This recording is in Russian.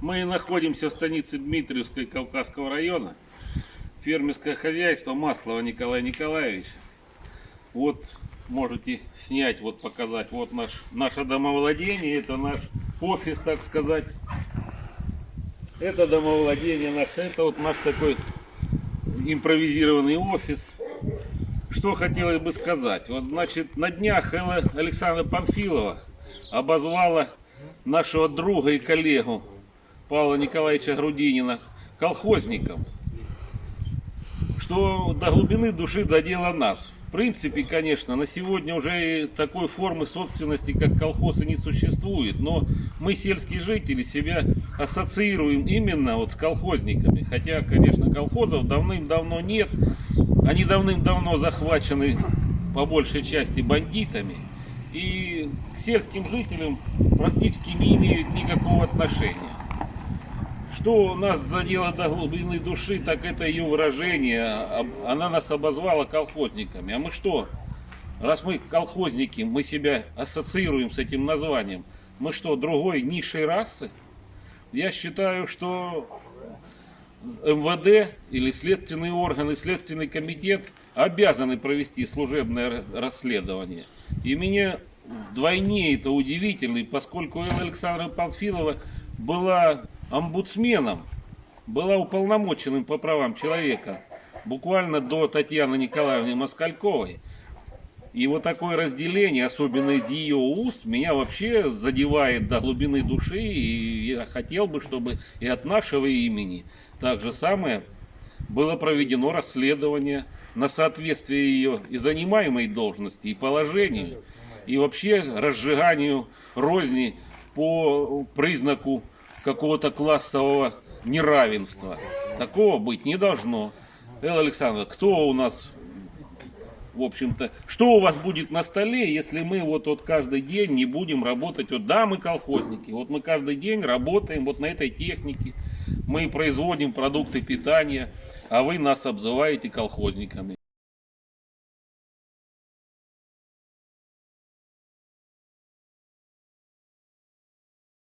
Мы находимся в станице Дмитриевской Кавказского района. Фермерское хозяйство Маслова Николай Николаевич. Вот можете снять, вот показать. Вот наш, наше домовладение, это наш офис, так сказать. Это домовладение наше, это вот наш такой импровизированный офис. Что хотелось бы сказать? Вот, значит, на днях Александра Панфилова обозвала нашего друга и коллегу Павла Николаевича Грудинина колхозником, что до глубины души додело нас. В принципе, конечно, на сегодня уже такой формы собственности, как колхозы, не существует. Но мы, сельские жители, себя ассоциируем именно вот с колхозниками. Хотя, конечно, колхозов давным-давно нет. Они давным-давно захвачены по большей части бандитами. И к сельским жителям практически не имеют никакого отношения. Что нас задело до глубины души, так это ее выражение. Она нас обозвала колхозниками. А мы что? Раз мы колхозники, мы себя ассоциируем с этим названием. Мы что, другой низшей расы? Я считаю, что МВД или следственные органы, следственный комитет обязаны провести служебное расследование. И мне вдвойне это удивительно, поскольку Элла Александра Панфилова была омбудсменом, была уполномоченным по правам человека, буквально до Татьяны Николаевны Москальковой. И вот такое разделение, особенно из ее уст, меня вообще задевает до глубины души. И я хотел бы, чтобы и от нашего имени так же самое было проведено расследование на соответствие ее и занимаемой должности, и положению, и вообще разжиганию розни по признаку какого-то классового неравенства. Такого быть не должно. Элла Александровна, кто у нас в общем-то, что у вас будет на столе, если мы вот, вот каждый день не будем работать, вот да, мы колхозники, вот мы каждый день работаем вот на этой технике, мы производим продукты питания, а вы нас обзываете колхозниками.